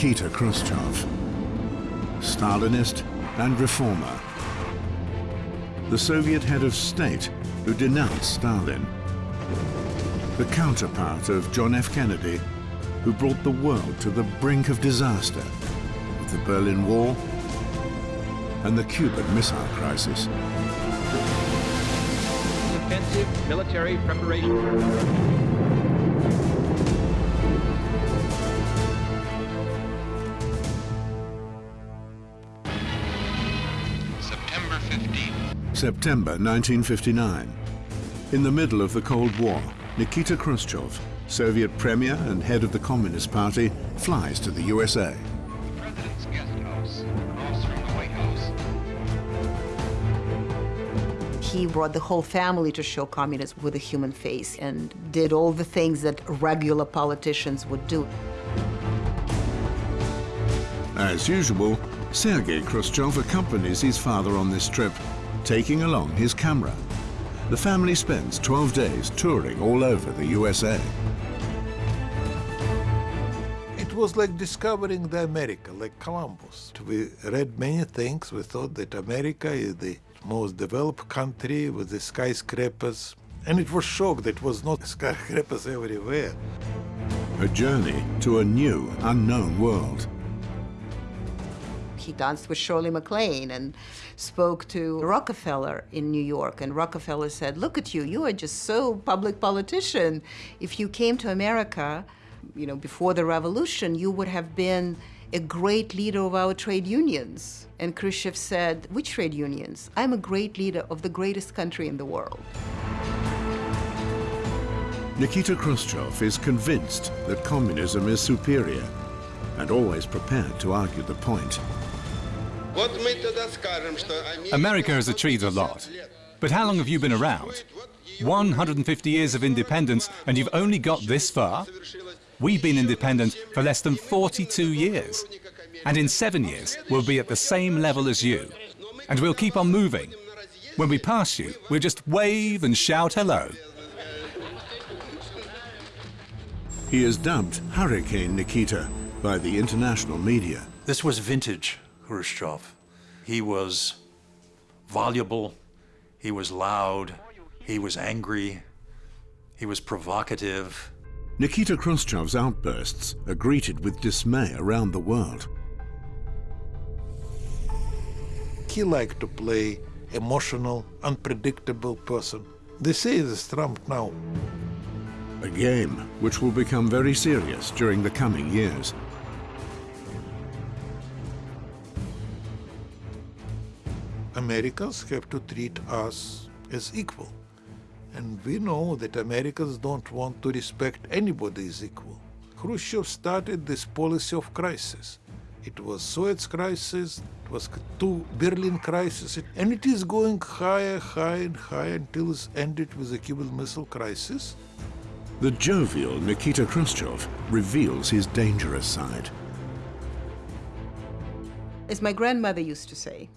Nikita Khrushchev, Stalinist and reformer. The Soviet head of state who denounced Stalin. The counterpart of John F. Kennedy, who brought the world to the brink of disaster with the Berlin Wall and the Cuban Missile Crisis. Offensive military preparation. September 1959. In the middle of the Cold War, Nikita Khrushchev, Soviet premier and head of the Communist Party, flies to the USA. President's guest house, across from the White House. He brought the whole family to show communism with a human face and did all the things that regular politicians would do. As usual, Sergei Khrushchev accompanies his father on this trip taking along his camera. The family spends 12 days touring all over the USA. It was like discovering the America, like Columbus. We read many things. We thought that America is the most developed country with the skyscrapers. And it was shocked that it was not skyscrapers everywhere. A journey to a new, unknown world. He danced with Shirley MacLaine and spoke to Rockefeller in New York. And Rockefeller said, look at you, you are just so public politician. If you came to America, you know, before the revolution, you would have been a great leader of our trade unions. And Khrushchev said, which trade unions? I'm a great leader of the greatest country in the world. Nikita Khrushchev is convinced that communism is superior and always prepared to argue the point. America has achieved a lot. But how long have you been around? 150 years of independence, and you've only got this far? We've been independent for less than 42 years. And in seven years, we'll be at the same level as you. And we'll keep on moving. When we pass you, we'll just wave and shout hello. He is dubbed Hurricane Nikita by the international media. This was vintage Khrushchev. He was voluble, he was loud, he was angry, he was provocative. Nikita Khrushchev's outbursts are greeted with dismay around the world. He liked to play emotional, unpredictable person. They say this Trump now. A game which will become very serious during the coming years. Americans have to treat us as equal. And we know that Americans don't want to respect anybody as equal. Khrushchev started this policy of crisis. It was Suez crisis, it was two Berlin crisis, and it is going higher, higher and higher until it's ended with the Cuban Missile Crisis. The jovial Nikita Khrushchev reveals his dangerous side. As my grandmother used to say,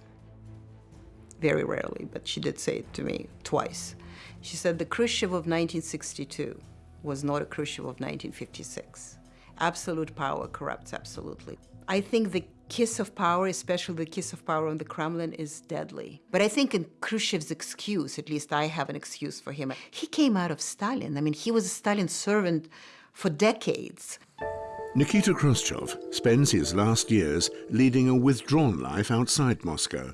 very rarely, but she did say it to me twice. She said the Khrushchev of 1962 was not a Khrushchev of 1956. Absolute power corrupts absolutely. I think the kiss of power, especially the kiss of power on the Kremlin, is deadly. But I think in Khrushchev's excuse, at least I have an excuse for him, he came out of Stalin. I mean, he was a Stalin servant for decades. Nikita Khrushchev spends his last years leading a withdrawn life outside Moscow.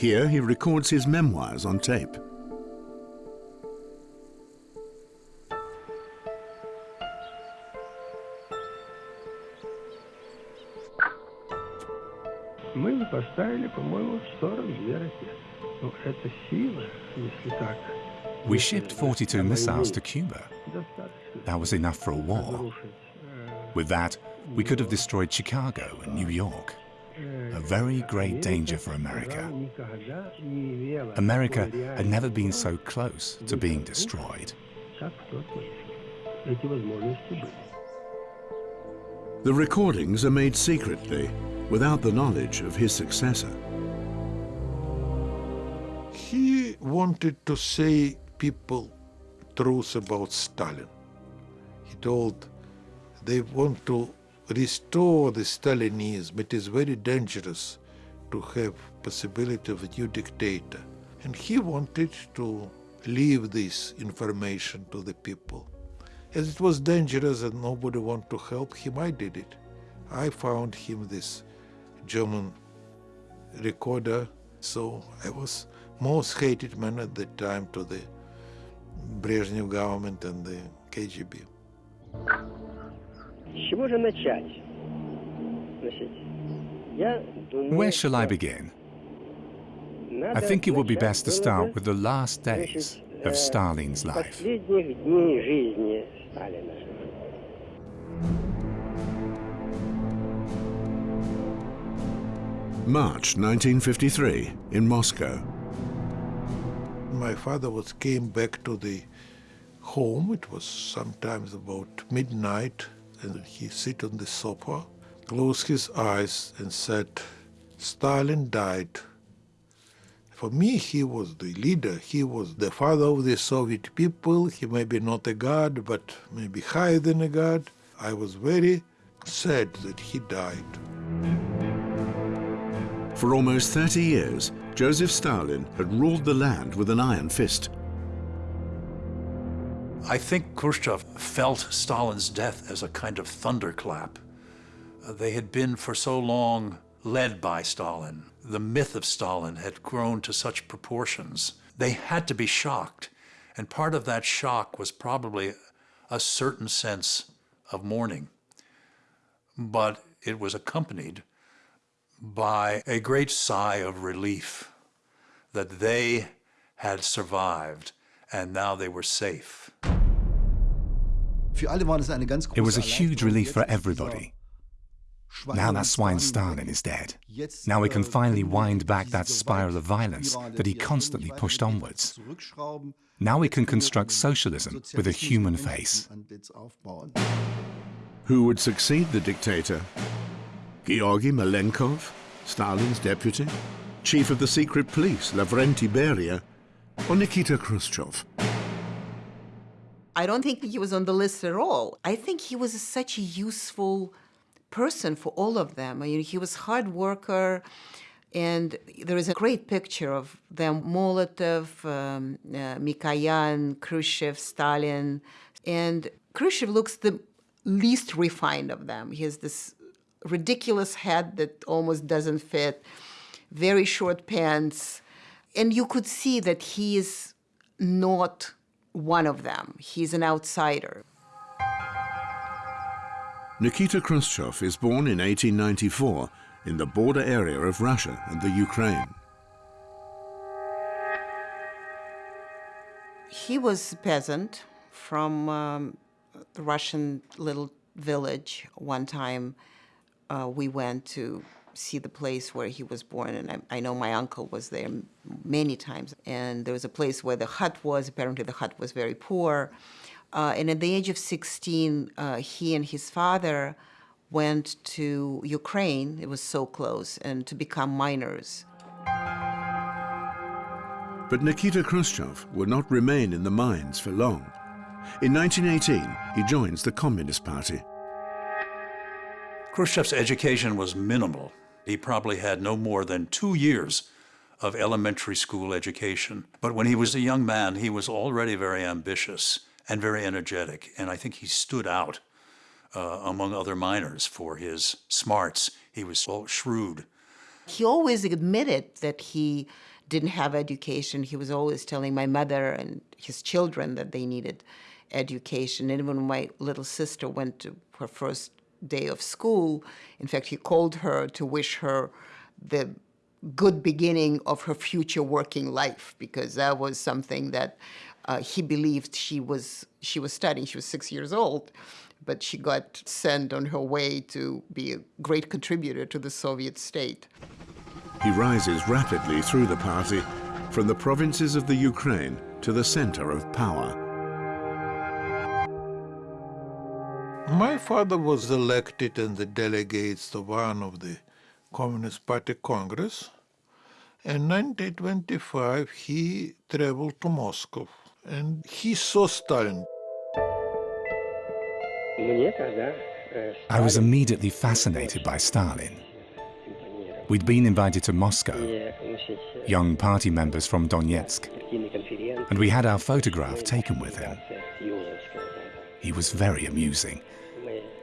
Here he records his memoirs on tape. Мы поставили, по-моему, 42 ракеты. Ну, это сила, если так. We shipped 42 missiles to Cuba. That was enough for a war. With that, we could have destroyed Chicago and New York. A very great danger for America. America had never been so close to being destroyed. The recordings are made secretly, without the knowledge of his successor. He wanted to say people truth about Stalin. He told they want to restore the Stalinism. It is very dangerous to have possibility of a new dictator. And he wanted to leave this information to the people. As it was dangerous and nobody wanted to help him, I did it. I found him this German recorder, so I was most hated man at that time to the Brezhnev government and the KGB. С чего же начать? Значит, я думаю, Where shall I что begin? надо I think it would be начать best to было start бы, with the last days значит, of э, Stalin's life. последних дней жизни Сталина. March 1953 in Moscow. My father was came back to the home. It was sometimes about midnight, and he sit on the sofa, closed his eyes, and said, "Stalin died." For me, he was the leader. He was the father of the Soviet people. He may be not a god, but maybe higher than a god. I was very sad that he died. For almost 30 years, Joseph Stalin had ruled the land with an iron fist. I think Khrushchev felt Stalin's death as a kind of thunderclap. Uh, They had been for so long led by Stalin. The myth of Stalin had grown to such proportions. They had to be shocked. And part of that shock was probably a certain sense of mourning. But it was accompanied by a great sigh of relief that they had survived and now they were safe. It was a huge relief for everybody. Now that swine Stalin is dead. Now we can finally wind back that spiral of violence that he constantly pushed onwards. Now we can construct socialism with a human face. Who would succeed the dictator? Georgy Malenkov, Stalin's deputy, chief of the secret police, Lavrenti Beria, or Nikita Khrushchev? I don't think he was on the list at all. I think he was such a useful person for all of them. I mean, he was hard worker, and there is a great picture of them: Molotov, um, uh, Mikoyan, Khrushchev, Stalin, and Khrushchev looks the least refined of them. He has this ridiculous hat that almost doesn't fit, very short pants, and you could see that he is not one of them. He's an outsider. Nikita Khrushchev is born in 1894 in the border area of Russia and the Ukraine. He was a peasant from um, the Russian little village. One time uh, we went to see the place where he was born, and I, I know my uncle was there many times. And there was a place where the hut was. Apparently, the hut was very poor. Uh, and at the age of 16, uh, he and his father went to Ukraine. It was so close, and to become miners. But Nikita Khrushchev would not remain in the mines for long. In 1918, he joins the Communist Party. Khrushchev's education was minimal. He probably had no more than two years of elementary school education. But when he was a young man, he was already very ambitious and very energetic. And I think he stood out uh, among other miners for his smarts. He was so shrewd. He always admitted that he didn't have education. He was always telling my mother and his children that they needed education. And when my little sister went to her first day of school, in fact, he called her to wish her the good beginning of her future working life because that was something that uh, he believed she was she was studying. She was six years old, but she got sent on her way to be a great contributor to the Soviet state. He rises rapidly through the party, from the provinces of the Ukraine to the center of power. father was elected and the delegates of one of the Communist Party Congress. In 1925, he traveled to Moscow and he saw Stalin. I was immediately fascinated by Stalin. We'd been invited to Moscow, young party members from Donetsk, and we had our photograph taken with him. He was very amusing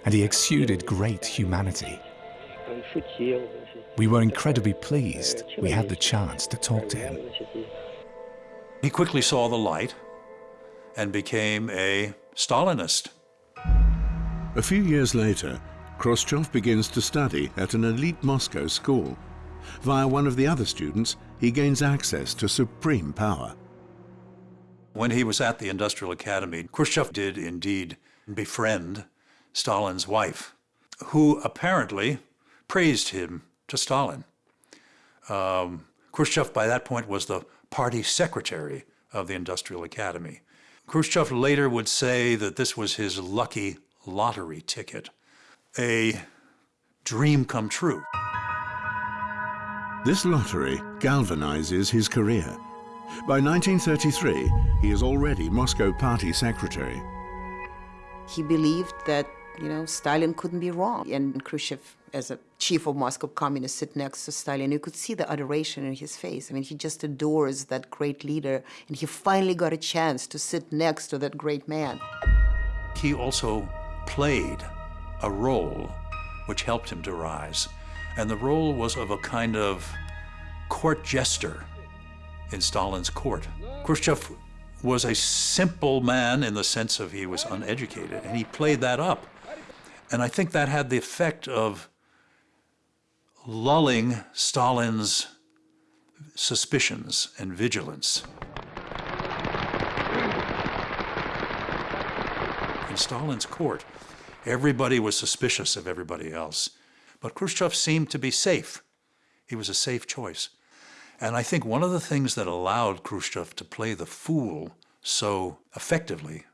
and he exuded great humanity. We were incredibly pleased we had the chance to talk to him. He quickly saw the light and became a Stalinist. A few years later, Khrushchev begins to study at an elite Moscow school. Via one of the other students, he gains access to supreme power. When he was at the Industrial Academy, Khrushchev did indeed befriend Stalin's wife, who apparently praised him to Stalin. Um, Khrushchev, by that point, was the party secretary of the Industrial Academy. Khrushchev later would say that this was his lucky lottery ticket, a dream come true. This lottery galvanizes his career. By 1933, he is already Moscow party secretary. He believed that, you know, Stalin couldn't be wrong. And Khrushchev, as a chief of Moscow communists, sit next to Stalin. You could see the adoration in his face. I mean, he just adores that great leader. And he finally got a chance to sit next to that great man. He also played a role which helped him to rise. And the role was of a kind of court jester in Stalin's court. Khrushchev was a simple man in the sense of he was uneducated, and he played that up. And I think that had the effect of lulling Stalin's suspicions and vigilance. In Stalin's court, everybody was suspicious of everybody else. But Khrushchev seemed to be safe. He was a safe choice. And I think one of the things that allowed Khrushchev to play the fool so effectively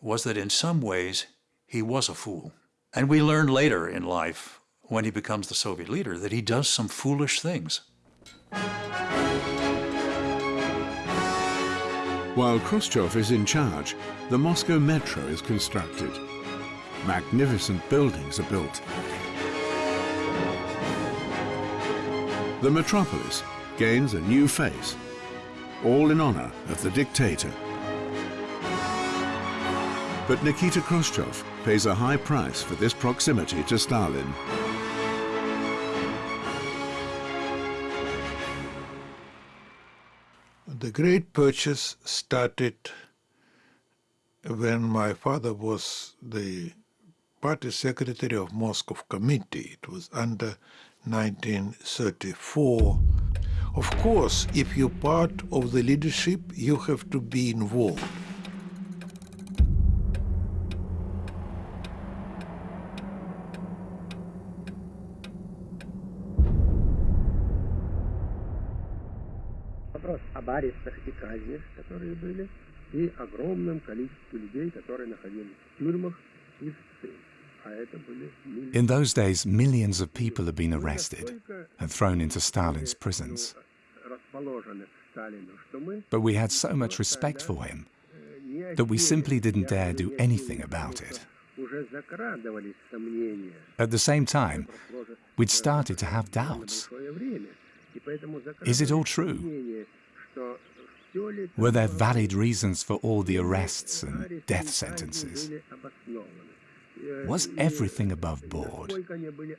was that in some ways he was a fool. And we learn later in life, when he becomes the Soviet leader, that he does some foolish things. While Khrushchev is in charge, the Moscow Metro is constructed. Magnificent buildings are built. The metropolis gains a new face, all in honor of the dictator. But Nikita Khrushchev pays a high price for this proximity to Stalin. The great purges started when my father was the party secretary of Moscow committee. It was under 1934. Of course, if you're part of the leadership, you have to be involved. арестах и казнях, которые были, и огромном количестве людей, которые находились в тюрьмах и в ссылках. In those days, millions of people had been arrested and thrown into Stalin's prisons. But we had so much respect for him that we simply didn't dare do anything about it. At the same time, we'd started to have doubts. Is it all true? Were there valid reasons for all the arrests and death sentences? Was everything above board?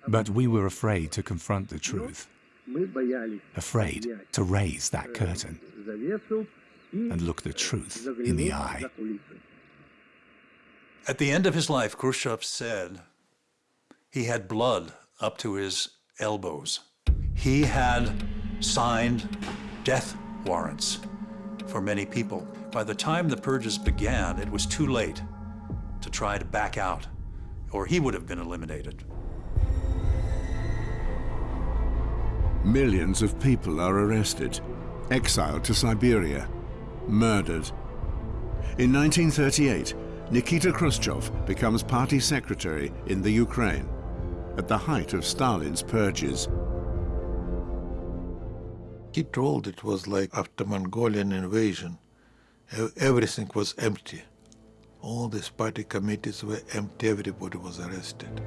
But we were afraid to confront the truth, afraid to raise that curtain and look the truth in the eye. At the end of his life, Khrushchev said he had blood up to his elbows. He had signed death warrants for many people. By the time the purges began, it was too late to try to back out or he would have been eliminated. Millions of people are arrested, exiled to Siberia, murdered. In 1938, Nikita Khrushchev becomes party secretary in the Ukraine, at the height of Stalin's purges. He told it was like after Mongolian invasion, everything was empty. All these party committees were empty, everybody was arrested.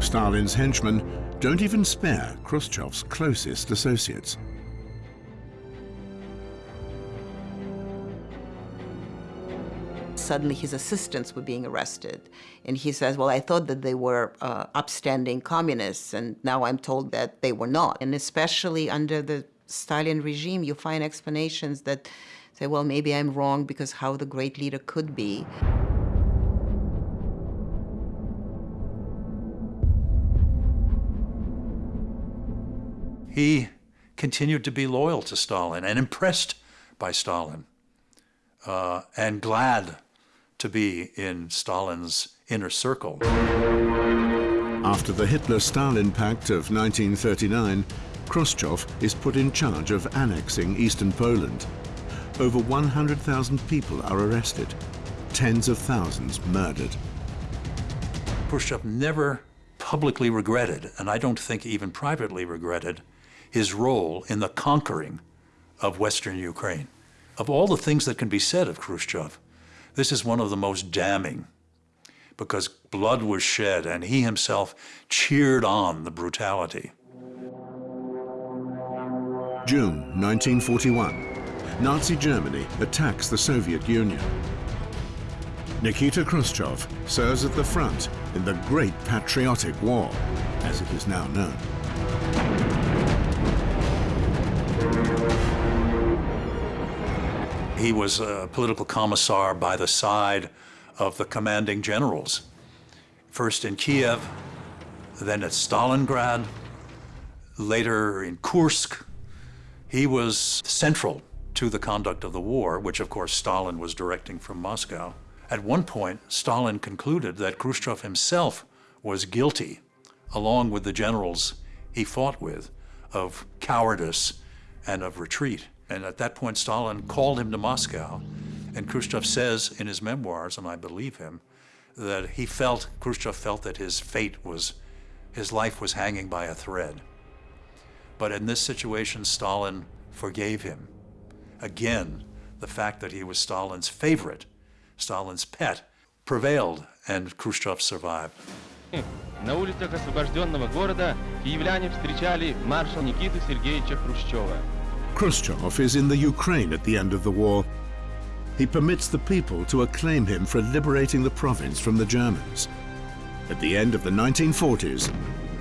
Stalin's henchmen don't even spare Khrushchev's closest associates. Suddenly his assistants were being arrested. And he says, well, I thought that they were uh, upstanding communists, and now I'm told that they were not. And especially under the Stalin regime, you find explanations that say, well, maybe I'm wrong because how the great leader could be. He continued to be loyal to Stalin and impressed by Stalin uh, and glad to be in Stalin's inner circle. After the Hitler-Stalin Pact of 1939, Khrushchev is put in charge of annexing eastern Poland. Over 100,000 people are arrested, tens of thousands murdered. Khrushchev never publicly regretted, and I don't think even privately regretted, his role in the conquering of Western Ukraine. Of all the things that can be said of Khrushchev, this is one of the most damning because blood was shed and he himself cheered on the brutality. June 1941. Nazi Germany attacks the Soviet Union. Nikita Khrushchev serves at the front in the Great Patriotic War, as it is now known. He was a political commissar by the side of the commanding generals, first in Kiev, then at Stalingrad, later in Kursk. He was central to the conduct of the war, which of course Stalin was directing from Moscow. At one point, Stalin concluded that Khrushchev himself was guilty, along with the generals he fought with, of cowardice and of retreat. And at that point, Stalin called him to Moscow. And Khrushchev says in his memoirs, and I believe him, that he felt, Khrushchev felt that his fate was, his life was hanging by a thread. But in this situation, Stalin forgave him. Again, the fact that he was Stalin's favorite, Stalin's pet, prevailed, and Khrushchev survived. На улицах освобожденного города киевляне встречали маршал Никиту Сергеевича Хрущева. Khrushchev is in the Ukraine at the end of the war. He permits the people to acclaim him for liberating the province from the Germans. At the end of the 1940s,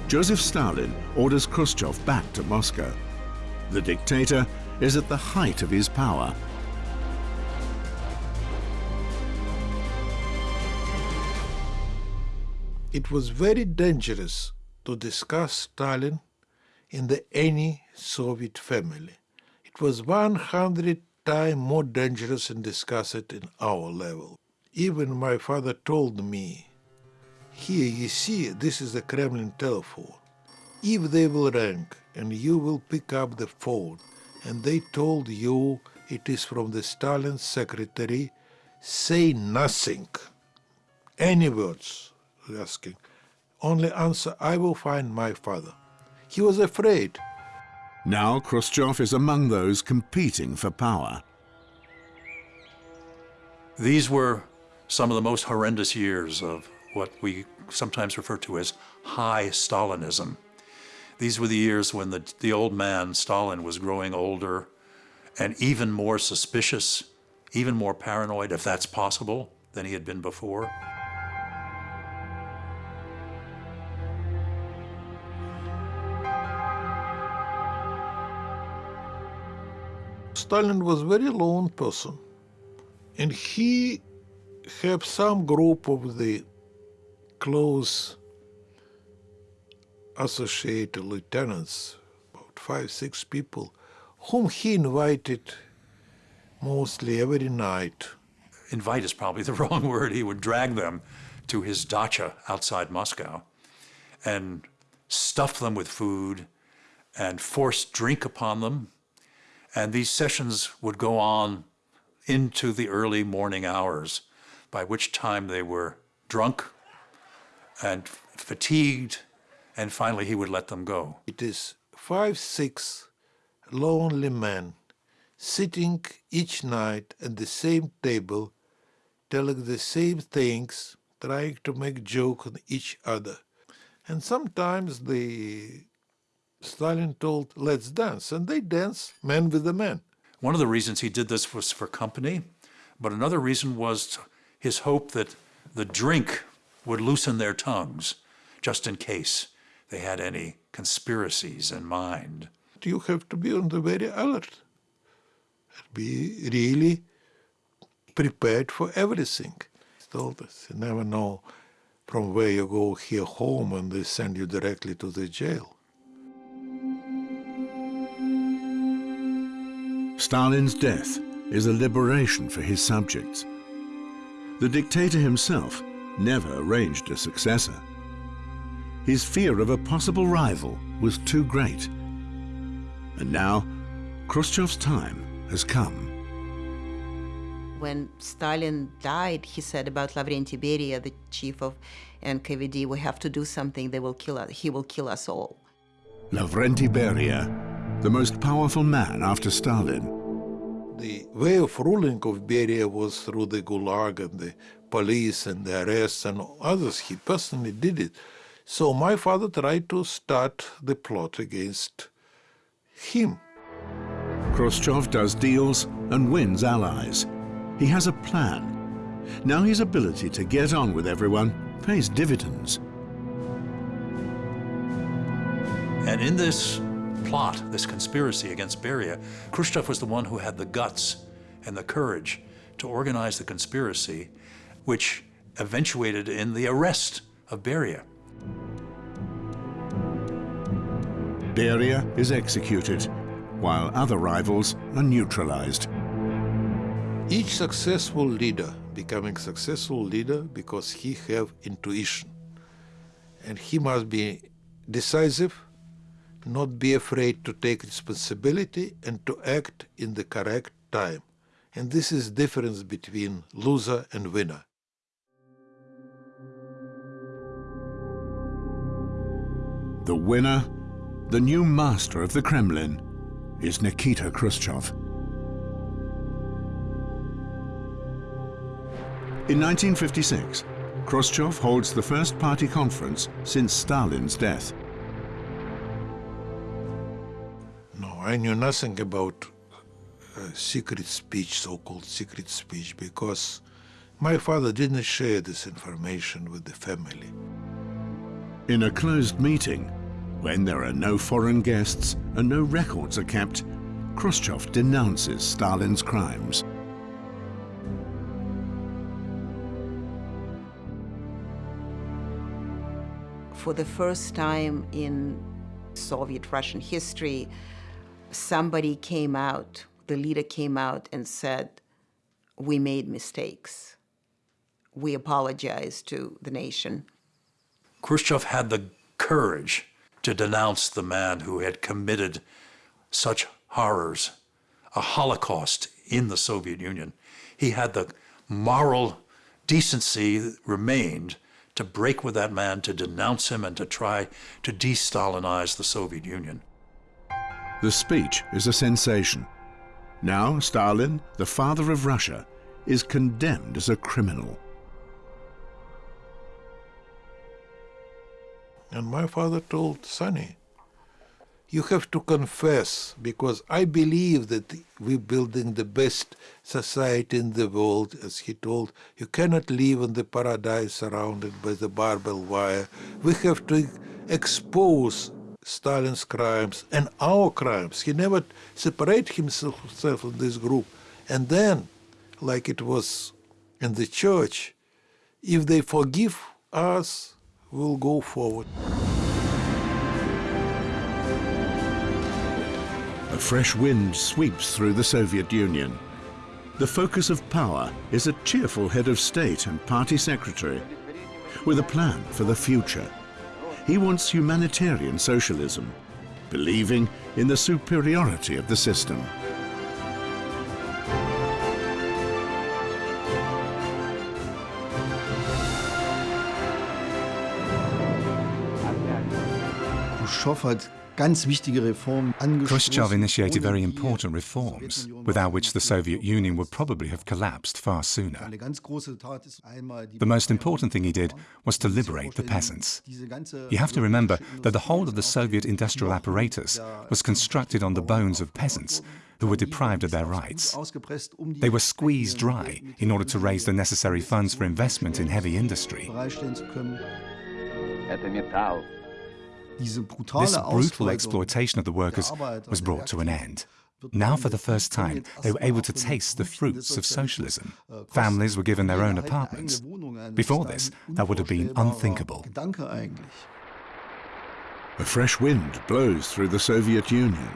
Joseph Stalin orders Khrushchev back to Moscow. The dictator is at the height of his power. It was very dangerous to discuss Stalin in the any Soviet family. It was 100 times more dangerous to discuss it in our level. Even my father told me, here you see, this is the Kremlin telephone. If they will ring and you will pick up the phone and they told you it is from the Stalin secretary, say nothing. Any words asking. Only answer, I will find my father. He was afraid. Now Khrushchev is among those competing for power. These were some of the most horrendous years of what we sometimes refer to as high Stalinism. These were the years when the, the old man, Stalin, was growing older and even more suspicious, even more paranoid, if that's possible, than he had been before. Stalin was very lone person, and he had some group of the close associate lieutenants, about five, six people, whom he invited mostly every night. Invite is probably the wrong word. He would drag them to his dacha outside Moscow and stuff them with food and force drink upon them. And these sessions would go on into the early morning hours, by which time they were drunk and fatigued and finally he would let them go. It is five, six lonely men sitting each night at the same table telling the same things, trying to make joke on each other. And sometimes the Stalin told, let's dance, and they dance, man with the man. One of the reasons he did this was for company, but another reason was his hope that the drink would loosen their tongues, just in case they had any conspiracies in mind. You have to be on the very alert and be really prepared for everything. Told us, you never know from where you go here home and they send you directly to the jail. Stalin's death is a liberation for his subjects. The dictator himself never arranged a successor. His fear of a possible rival was too great. And now, Khrushchev's time has come. When Stalin died, he said about Lavrenti Beria, the chief of NKVD, we have to do something, they will kill us, he will kill us all. Lavrenti Beria, the most powerful man after Stalin. The way of ruling of Beria was through the Gulag and the police and the arrests and others. He personally did it. So my father tried to start the plot against him. Khrushchev does deals and wins allies. He has a plan. Now his ability to get on with everyone pays dividends. And in this plot, this conspiracy against Beria, Khrushchev was the one who had the guts and the courage to organize the conspiracy, which eventuated in the arrest of Beria. Beria is executed, while other rivals are neutralized. Each successful leader becoming successful leader because he have intuition. And he must be decisive, not be afraid to take responsibility and to act in the correct time. And this is difference between loser and winner. The winner, the new master of the Kremlin, is Nikita Khrushchev. In 1956, Khrushchev holds the first party conference since Stalin's death. I knew nothing about uh, secret speech, so-called secret speech, because my father didn't share this information with the family. In a closed meeting, when there are no foreign guests and no records are kept, Khrushchev denounces Stalin's crimes. For the first time in Soviet Russian history, somebody came out, the leader came out and said, we made mistakes. We apologize to the nation. Khrushchev had the courage to denounce the man who had committed such horrors, a Holocaust in the Soviet Union. He had the moral decency remained to break with that man, to denounce him, and to try to de-Stalinize the Soviet Union. The speech is a sensation. Now Stalin, the father of Russia, is condemned as a criminal. And my father told Sonny, you have to confess because I believe that we're building the best society in the world, as he told. You cannot live in the paradise surrounded by the barbed wire. We have to expose Stalin's crimes and our crimes. He never separated himself from this group. And then, like it was in the church, if they forgive us, we'll go forward. A fresh wind sweeps through the Soviet Union. The focus of power is a cheerful head of state and party secretary with a plan for the future. He wants humanitarian socialism, believing in the superiority of the system. Khrushchev hat ganz wichtige Reformen Khrushchev initiated very important reforms, without which the Soviet Union would probably have collapsed far sooner. The most important thing he did was to liberate the peasants. You have to remember that the whole of the Soviet industrial apparatus was constructed on the bones of peasants who were deprived of their rights. They were squeezed dry in order to raise the necessary funds for investment in heavy industry. This brutal exploitation of the workers was brought to an end. Now, for the first time, they were able to taste the fruits of socialism. Families were given their own apartments. Before this, that would have been unthinkable. A fresh wind blows through the Soviet Union.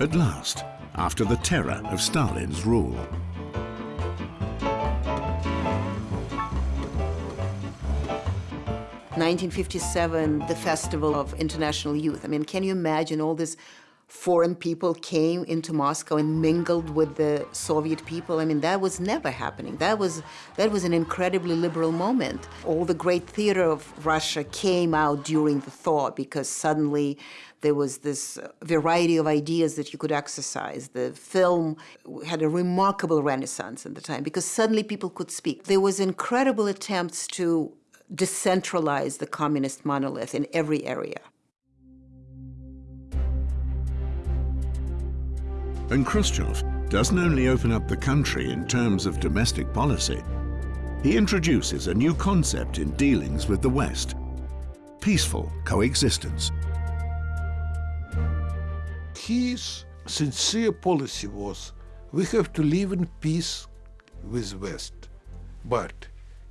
At last, after the terror of Stalin's rule. 1957, the Festival of International Youth. I mean, can you imagine all these foreign people came into Moscow and mingled with the Soviet people? I mean, that was never happening. That was, that was an incredibly liberal moment. All the great theater of Russia came out during the thaw because suddenly there was this variety of ideas that you could exercise. The film had a remarkable renaissance at the time because suddenly people could speak. There was incredible attempts to decentralize the communist monolith in every area. And Khrushchev doesn't only open up the country in terms of domestic policy, he introduces a new concept in dealings with the West, peaceful coexistence. His sincere policy was, we have to live in peace with West, but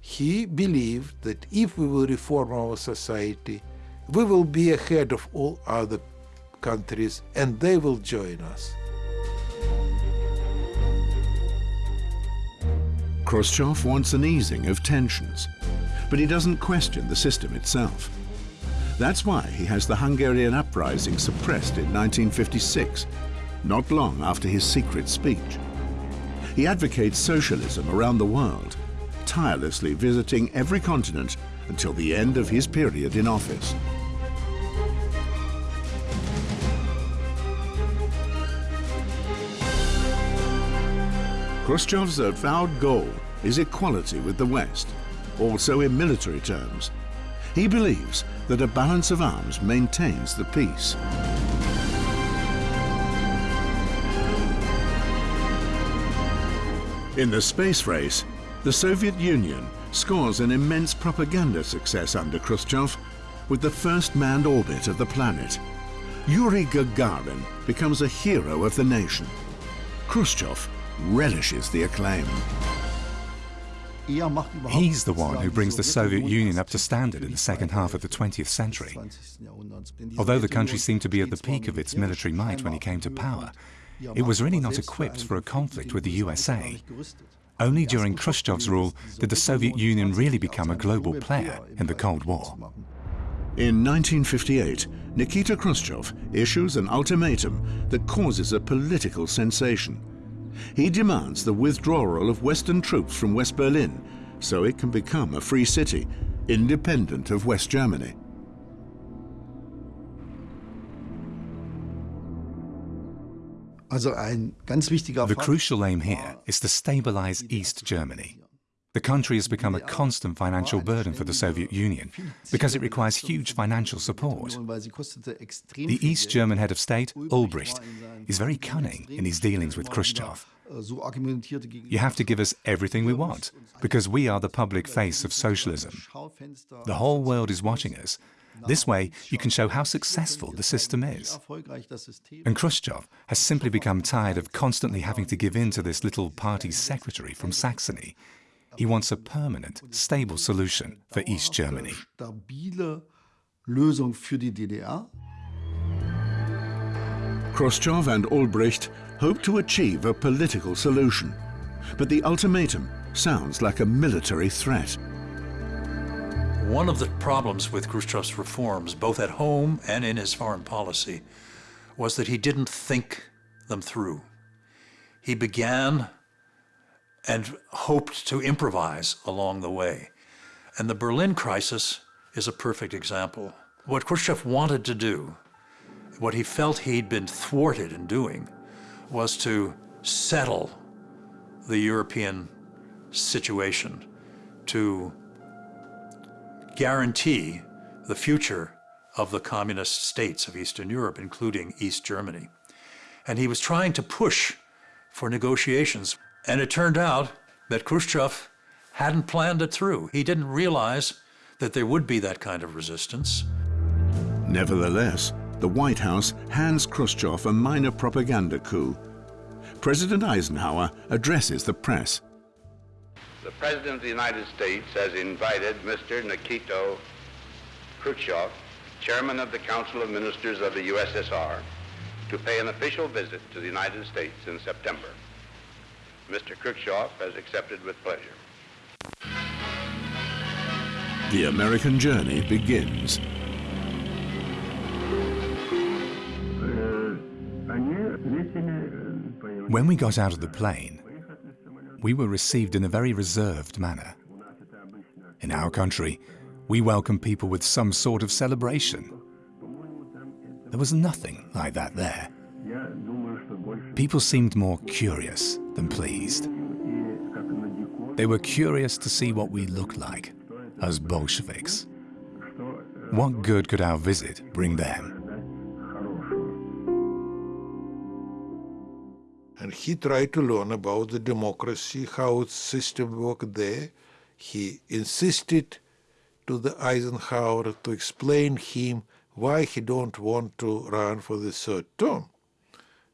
he believed that if we will reform our society, we will be ahead of all other countries and they will join us. Khrushchev wants an easing of tensions, but he doesn't question the system itself. That's why he has the Hungarian uprising suppressed in 1956, not long after his secret speech. He advocates socialism around the world tirelessly visiting every continent until the end of his period in office. Khrushchev's avowed goal is equality with the West, also in military terms. He believes that a balance of arms maintains the peace. In the space race, the Soviet Union scores an immense propaganda success under Khrushchev with the first manned orbit of the planet. Yuri Gagarin becomes a hero of the nation. Khrushchev relishes the acclaim. He's the one who brings the Soviet Union up to standard in the second half of the 20th century. Although the country seemed to be at the peak of its military might when he came to power, it was really not equipped for a conflict with the USA. Only during Khrushchev's rule did the Soviet Union really become a global player in the Cold War. In 1958, Nikita Khrushchev issues an ultimatum that causes a political sensation. He demands the withdrawal of Western troops from West Berlin so it can become a free city, independent of West Germany. The crucial aim here is to stabilize East Germany. The country has become a constant financial burden for the Soviet Union because it requires huge financial support. The East German head of state, Ulbricht, is very cunning in his dealings with Khrushchev. You have to give us everything we want, because we are the public face of socialism. The whole world is watching us, this way, you can show how successful the system is. And Khrushchev has simply become tired of constantly having to give in to this little party secretary from Saxony. He wants a permanent, stable solution for East Germany. Khrushchev and Ulbricht hope to achieve a political solution, but the ultimatum sounds like a military threat. One of the problems with Khrushchev's reforms, both at home and in his foreign policy, was that he didn't think them through. He began and hoped to improvise along the way. And the Berlin crisis is a perfect example. What Khrushchev wanted to do, what he felt he'd been thwarted in doing, was to settle the European situation, to guarantee the future of the communist states of Eastern Europe, including East Germany. And he was trying to push for negotiations. And it turned out that Khrushchev hadn't planned it through. He didn't realize that there would be that kind of resistance. Nevertheless, the White House hands Khrushchev a minor propaganda coup. President Eisenhower addresses the press. The President of the United States has invited Mr. Nikita Khrushchev, Chairman of the Council of Ministers of the USSR, to pay an official visit to the United States in September. Mr. Khrushchev has accepted with pleasure. The American journey begins. When we got out of the plane, we were received in a very reserved manner. In our country, we welcome people with some sort of celebration. There was nothing like that there. People seemed more curious than pleased. They were curious to see what we looked like as Bolsheviks. What good could our visit bring them? And he tried to learn about the democracy, how its system worked there. He insisted to the Eisenhower to explain him why he don't want to run for the third term.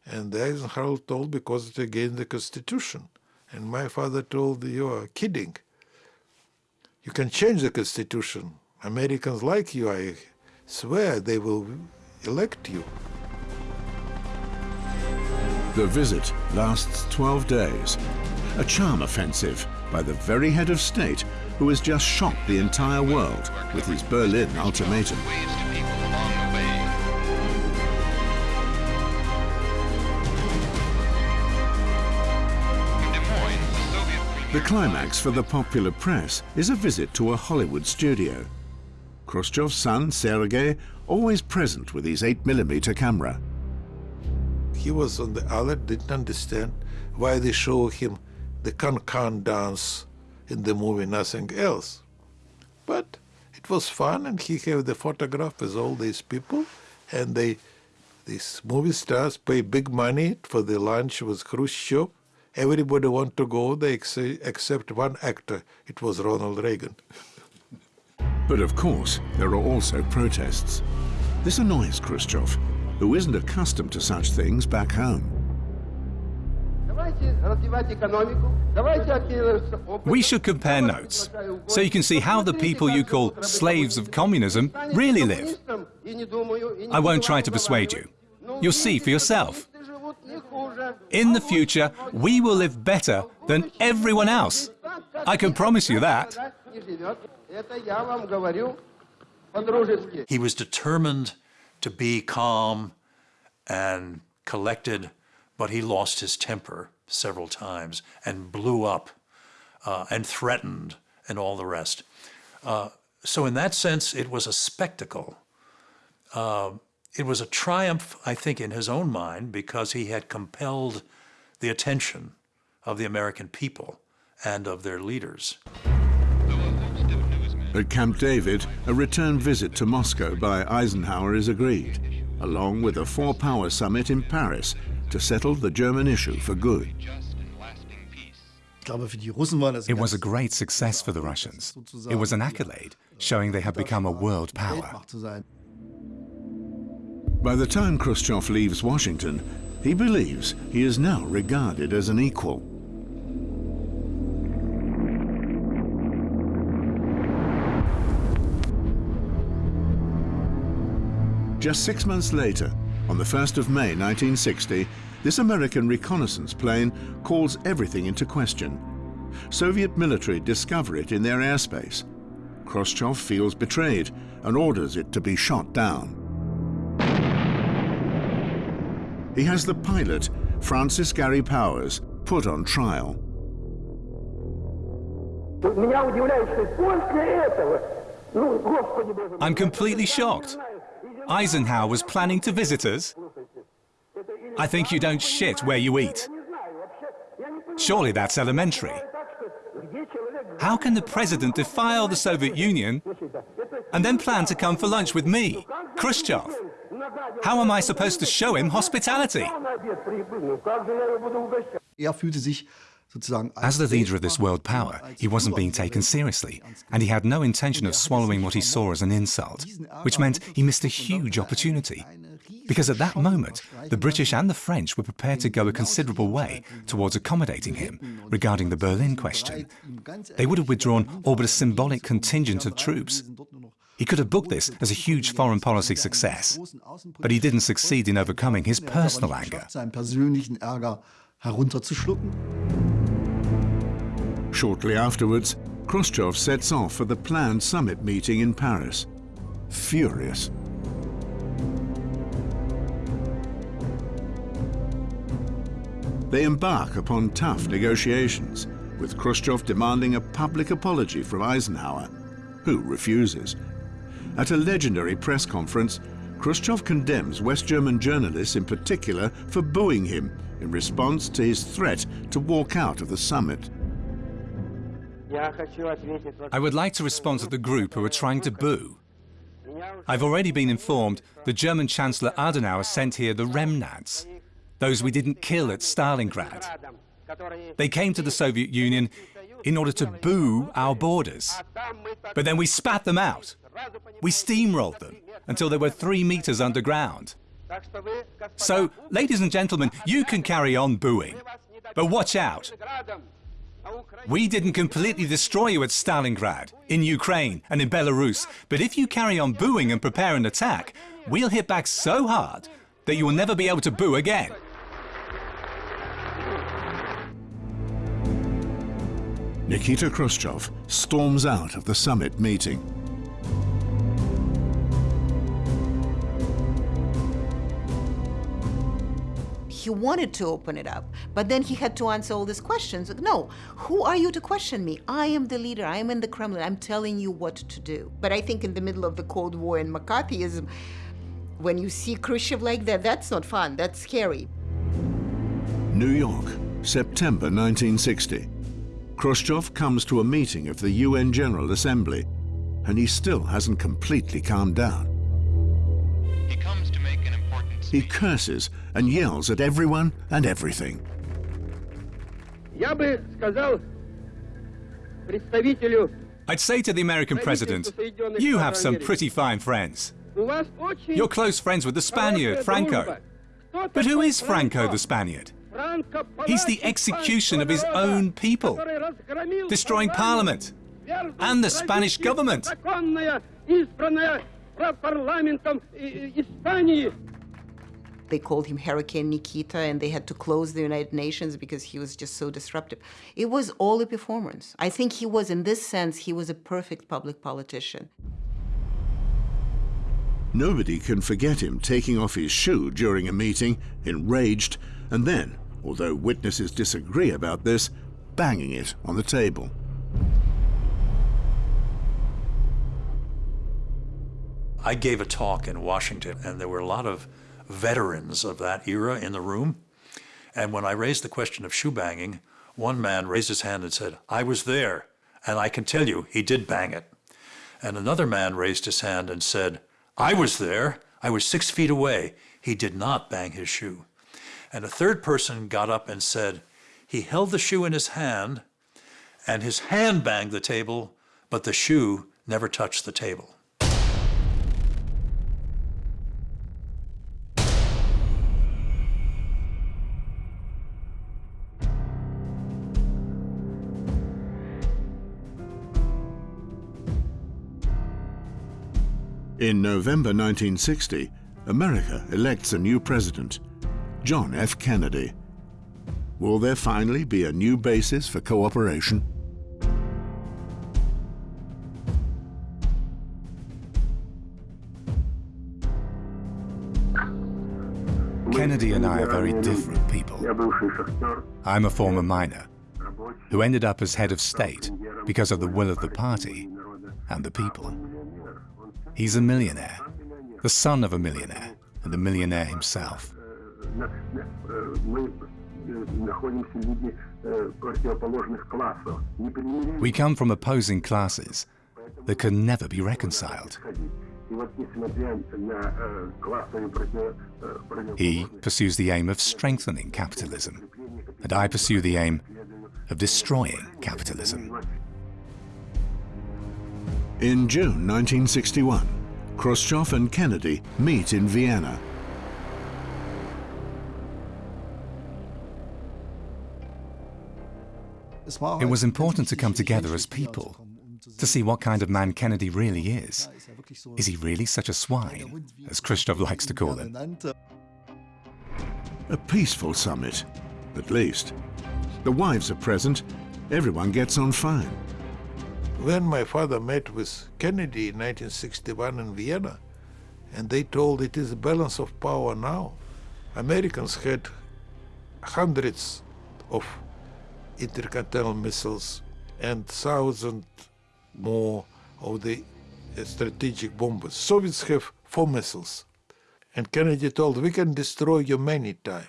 And the Eisenhower told because it's against the Constitution. And my father told, you are kidding. You can change the Constitution. Americans like you, I swear they will elect you. The visit lasts 12 days. A charm offensive by the very head of state who has just shocked the entire world with his Berlin ultimatum. The climax for the popular press is a visit to a Hollywood studio. Khrushchev's son, Sergei, always present with his 8mm camera. He was on the alert, didn't understand why they show him the can-can dance in the movie, nothing else. But it was fun, and he had the photograph with all these people, and they, these movie stars pay big money for the lunch with Khrushchev, Everybody want to go, they ex except one actor. It was Ronald Reagan. but of course, there are also protests. This annoys Khrushchev, who isn't accustomed to such things back home. We should compare notes, so you can see how the people you call slaves of communism really live. I won't try to persuade you. You'll see for yourself. In the future, we will live better than everyone else. I can promise you that. He was determined to be calm and collected, but he lost his temper several times and blew up uh, and threatened and all the rest. Uh, so in that sense, it was a spectacle. Uh, it was a triumph, I think, in his own mind because he had compelled the attention of the American people and of their leaders. At Camp David, a return visit to Moscow by Eisenhower is agreed, along with a four-power summit in Paris to settle the German issue for good. It was a great success for the Russians. It was an accolade, showing they had become a world power. By the time Khrushchev leaves Washington, he believes he is now regarded as an equal. Just six months later, on the 1st of May 1960, this American reconnaissance plane calls everything into question. Soviet military discover it in their airspace. Khrushchev feels betrayed and orders it to be shot down. He has the pilot, Francis Gary Powers, put on trial. I'm completely shocked. Eisenhower was planning to visit us. I think you don't shit where you eat. Surely that's elementary. How can the president defile the Soviet Union and then plan to come for lunch with me, Khrushchev? How am I supposed to show him hospitality? Er fühlte sich As the leader of this world power, he wasn't being taken seriously, and he had no intention of swallowing what he saw as an insult, which meant he missed a huge opportunity. Because at that moment, the British and the French were prepared to go a considerable way towards accommodating him regarding the Berlin question. They would have withdrawn all but a symbolic contingent of troops. He could have booked this as a huge foreign policy success, but he didn't succeed in overcoming his personal anger. Shortly afterwards, Khrushchev sets off for the planned summit meeting in Paris. Furious. They embark upon tough negotiations, with Khrushchev demanding a public apology from Eisenhower, who refuses. At a legendary press conference, Khrushchev condemns West German journalists in particular for booing him in response to his threat to walk out of the summit. I would like to respond to the group who are trying to boo. I've already been informed the German Chancellor Adenauer sent here the remnants, those we didn't kill at Stalingrad. They came to the Soviet Union in order to boo our borders. But then we spat them out. We steamrolled them until they were three meters underground. So, ladies and gentlemen, you can carry on booing, but watch out. We didn't completely destroy you at Stalingrad, in Ukraine and in Belarus, but if you carry on booing and prepare an attack, we'll hit back so hard that you will never be able to boo again. Nikita Khrushchev storms out of the summit meeting. He wanted to open it up, but then he had to answer all these questions. No, who are you to question me? I am the leader. I am in the Kremlin. I'm telling you what to do. But I think in the middle of the Cold War and McCarthyism, when you see Khrushchev like that, that's not fun. That's scary. New York, September 1960. Khrushchev comes to a meeting of the UN General Assembly, and he still hasn't completely calmed down. He curses and yells at everyone and everything. I'd say to the American president, you have some pretty fine friends. You're close friends with the Spaniard, Franco. But who is Franco the Spaniard? He's the execution of his own people, destroying parliament and the Spanish government. They called him Hurricane Nikita, and they had to close the United Nations because he was just so disruptive. It was all a performance. I think he was, in this sense, he was a perfect public politician. Nobody can forget him taking off his shoe during a meeting, enraged, and then, although witnesses disagree about this, banging it on the table. I gave a talk in Washington, and there were a lot of veterans of that era in the room. And when I raised the question of shoe banging, one man raised his hand and said, I was there, and I can tell you he did bang it. And another man raised his hand and said, I was there, I was six feet away, he did not bang his shoe. And a third person got up and said, he held the shoe in his hand, and his hand banged the table, but the shoe never touched the table. In November 1960, America elects a new president, John F. Kennedy. Will there finally be a new basis for cooperation? Kennedy and I are very different people. I'm a former miner who ended up as head of state because of the will of the party and the people. He's a millionaire, the son of a millionaire, and a millionaire himself. We come from opposing classes that can never be reconciled. He pursues the aim of strengthening capitalism, and I pursue the aim of destroying capitalism. In June 1961, Khrushchev and Kennedy meet in Vienna. It was important to come together as people, to see what kind of man Kennedy really is. Is he really such a swine, as Khrushchev likes to call him? A peaceful summit, at least. The wives are present. Everyone gets on fine. When my father met with Kennedy in 1961 in Vienna, and they told it is a balance of power now, Americans had hundreds of intercontinental missiles and thousand more of the uh, strategic bombers. Soviets have four missiles. And Kennedy told, we can destroy you many times.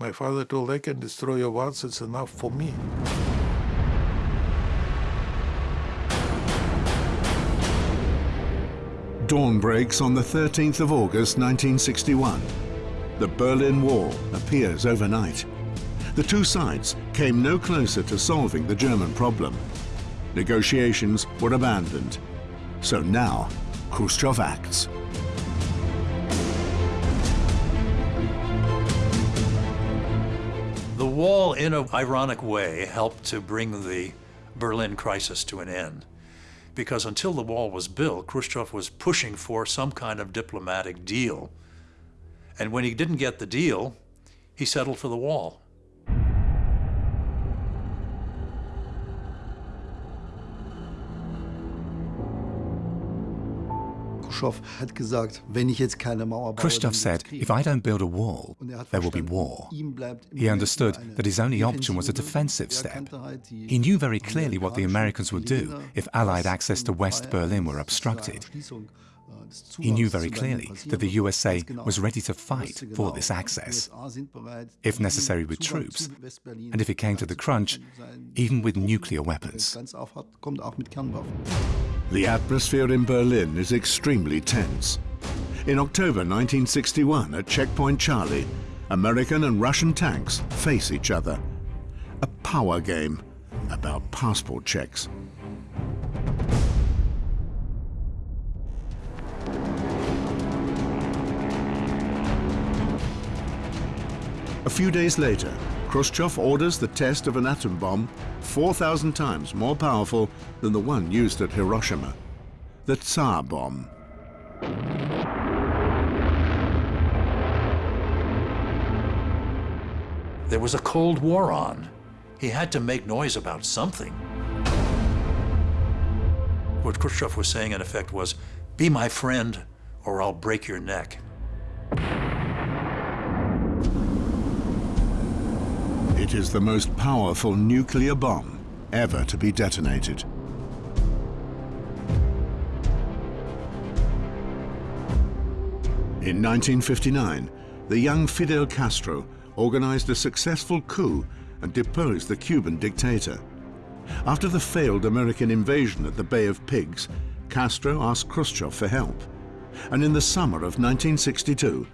My father told, I can destroy you once, it's enough for me. Dawn breaks on the 13th of August 1961. The Berlin Wall appears overnight. The two sides came no closer to solving the German problem. Negotiations were abandoned. So now, Khrushchev acts. The wall, in an ironic way, helped to bring the Berlin crisis to an end. Because until the wall was built, Khrushchev was pushing for some kind of diplomatic deal. And when he didn't get the deal, he settled for the wall. Gibt's said, if I don't build a wall, er there will be war. ihm bleibt im He understood that his only option was a defensive defensive step. He knew very clearly what the Americans would do if Allied access to West Berlin were obstructed. Schließung, des He knew very clearly that the. USA was ready to fight for this access, USA sind bereit, if necessary with troops, and if it came to the crunch, even with nuclear weapons. ganz aufhat, kommt auch mit Kernwaffen. The atmosphere in Berlin is extremely tense. In October 1961, at Checkpoint Charlie, American and Russian tanks face each other. A power game about passport checks. A few days later, Khrushchev orders the test of an atom bomb 4,000 times more powerful than the one used at Hiroshima, the Tsar bomb. There was a Cold War on. He had to make noise about something. What Khrushchev was saying, in effect, was, be my friend or I'll break your neck. It is the most powerful nuclear bomb ever to be detonated. In 1959, the young Fidel Castro organized a successful coup and deposed the Cuban dictator. After the failed American invasion at the Bay of Pigs, Castro asked Khrushchev for help. And in the summer of 1962,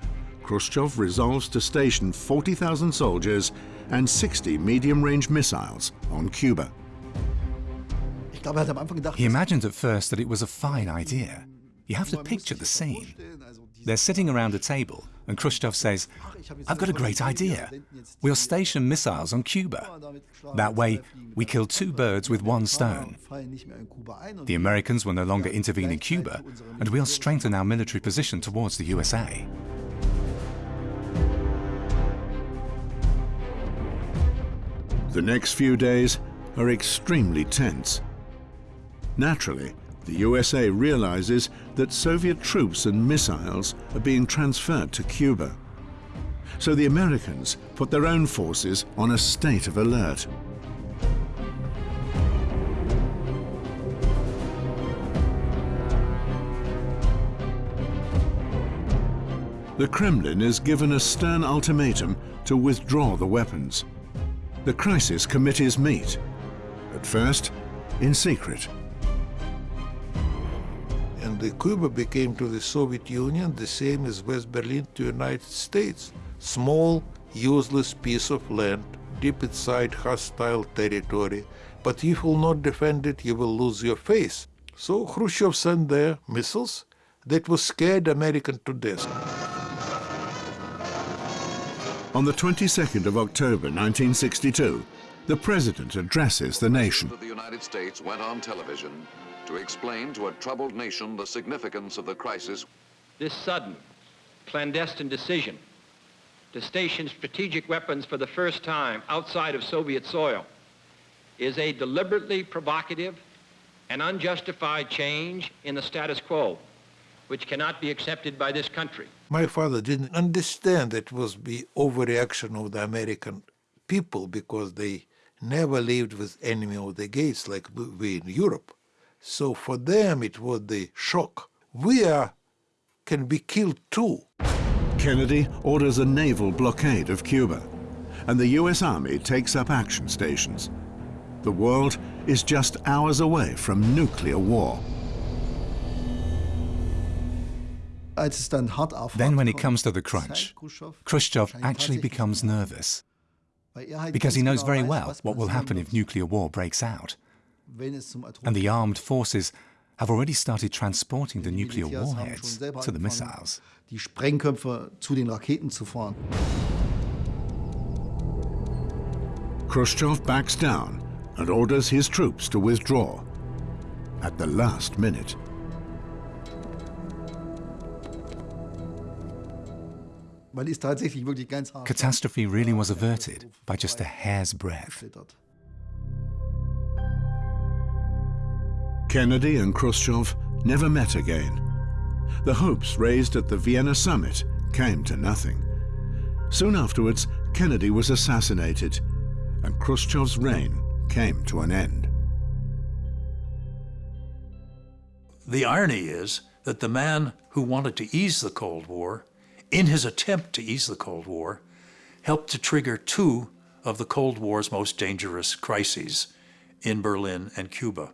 Khrushchev resolves to station 40,000 soldiers and 60 medium-range missiles on Cuba. He imagined at first that it was a fine idea. You have to picture the scene. They're sitting around a table, and Khrushchev says, I've got a great idea. We'll station missiles on Cuba. That way, we kill two birds with one stone. The Americans will no longer intervene in Cuba, and we'll strengthen our military position towards the USA. The next few days are extremely tense. Naturally, the USA realizes that Soviet troops and missiles are being transferred to Cuba. So the Americans put their own forces on a state of alert. the Kremlin is given a stern ultimatum to withdraw the weapons. The crisis committees meet, at first in secret. And the Cuba became to the Soviet Union the same as West Berlin to United States. Small, useless piece of land, deep inside hostile territory. But if you will not defend it, you will lose your face. So Khrushchev sent there missiles that was scared American to death. On the 22nd of October 1962, the President addresses the nation. The United States went on television to explain to a troubled nation the significance of the crisis. This sudden, clandestine decision to station strategic weapons for the first time outside of Soviet soil is a deliberately provocative and unjustified change in the status quo, which cannot be accepted by this country. My father didn't understand that it was the overreaction of the American people because they never lived with enemy of the gates like we in Europe. So for them it was the shock. We are, can be killed too. Kennedy orders a naval blockade of Cuba, and the US Army takes up action stations. The world is just hours away from nuclear war. Then when it comes to the crunch, Khrushchev actually becomes nervous because he knows very well what will happen if nuclear war breaks out. And the armed forces have already started transporting the nuclear warheads to the missiles. Die Sprengköpfe zu den Raketen zu fahren. Khrushchev backs down and orders his troops to withdraw at the last minute. Catastrophe really was averted by just a hair's breadth. Kennedy and Khrushchev never met again. The hopes raised at the Vienna summit came to nothing. Soon afterwards, Kennedy was assassinated, and Khrushchev's reign came to an end. The irony is that the man who wanted to ease the Cold War in his attempt to ease the Cold War, helped to trigger two of the Cold War's most dangerous crises in Berlin and Cuba.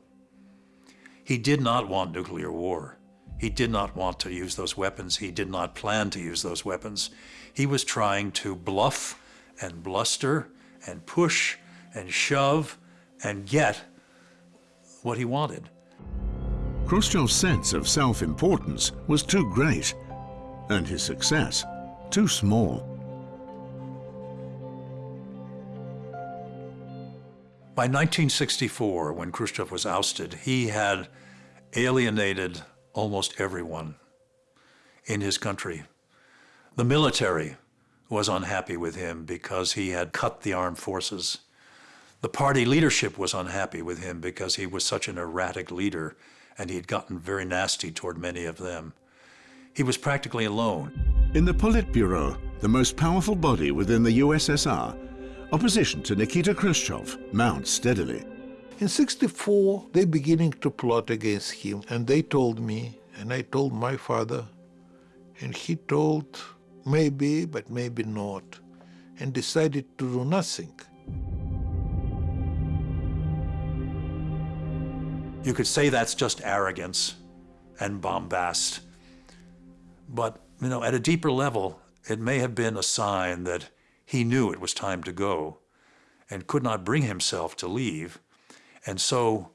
He did not want nuclear war. He did not want to use those weapons. He did not plan to use those weapons. He was trying to bluff and bluster and push and shove and get what he wanted. Khrushchev's sense of self-importance was too great and his success too small. By 1964, when Khrushchev was ousted, he had alienated almost everyone in his country. The military was unhappy with him because he had cut the armed forces. The party leadership was unhappy with him because he was such an erratic leader and he had gotten very nasty toward many of them. He was practically alone. In the Politburo, the most powerful body within the USSR, opposition to Nikita Khrushchev mounts steadily. In 64, they're beginning to plot against him, and they told me, and I told my father, and he told maybe, but maybe not, and decided to do nothing. You could say that's just arrogance and bombast. But, you know, at a deeper level, it may have been a sign that he knew it was time to go and could not bring himself to leave, and so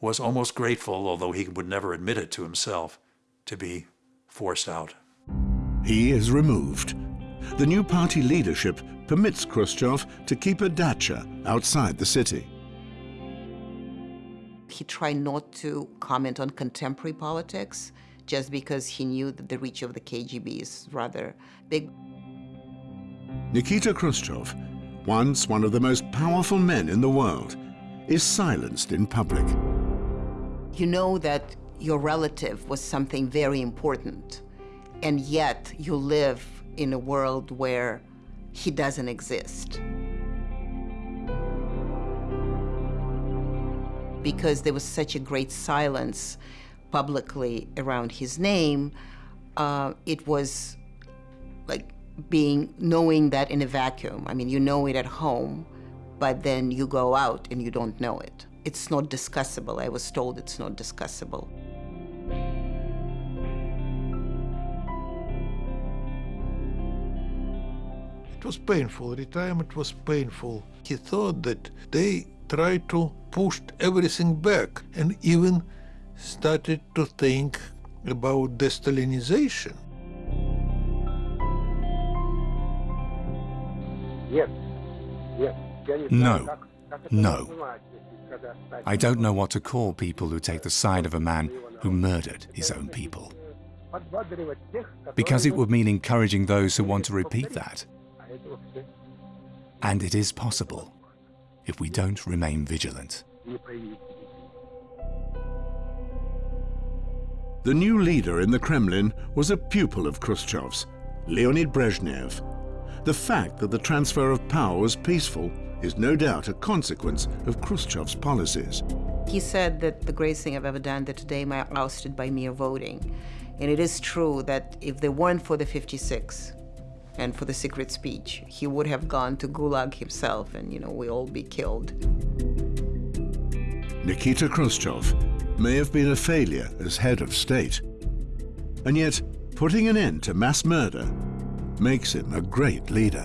was almost grateful, although he would never admit it to himself, to be forced out. He is removed. The new party leadership permits Khrushchev to keep a dacha outside the city. He tried not to comment on contemporary politics just because he knew that the reach of the KGB is rather big. Nikita Khrushchev, once one of the most powerful men in the world, is silenced in public. You know that your relative was something very important, and yet you live in a world where he doesn't exist. Because there was such a great silence publicly around his name, uh, it was like being knowing that in a vacuum. I mean, you know it at home, but then you go out and you don't know it. It's not discussable. I was told it's not discussable. It was painful. Retirement was painful. He thought that they tried to push everything back and even started to think about de-Stalinization. No. No. I don't know what to call people who take the side of a man who murdered his own people. Because it would mean encouraging those who want to repeat that. And it is possible if we don't remain vigilant. The new leader in the Kremlin was a pupil of Khrushchev's, Leonid Brezhnev. The fact that the transfer of power was peaceful is no doubt a consequence of Khrushchev's policies. He said that the greatest thing I've ever done that today I ousted by mere voting. And it is true that if they weren't for the 56 and for the secret speech, he would have gone to Gulag himself and, you know, we all be killed. Nikita Khrushchev may have been a failure as head of state. And yet, putting an end to mass murder makes him a great leader.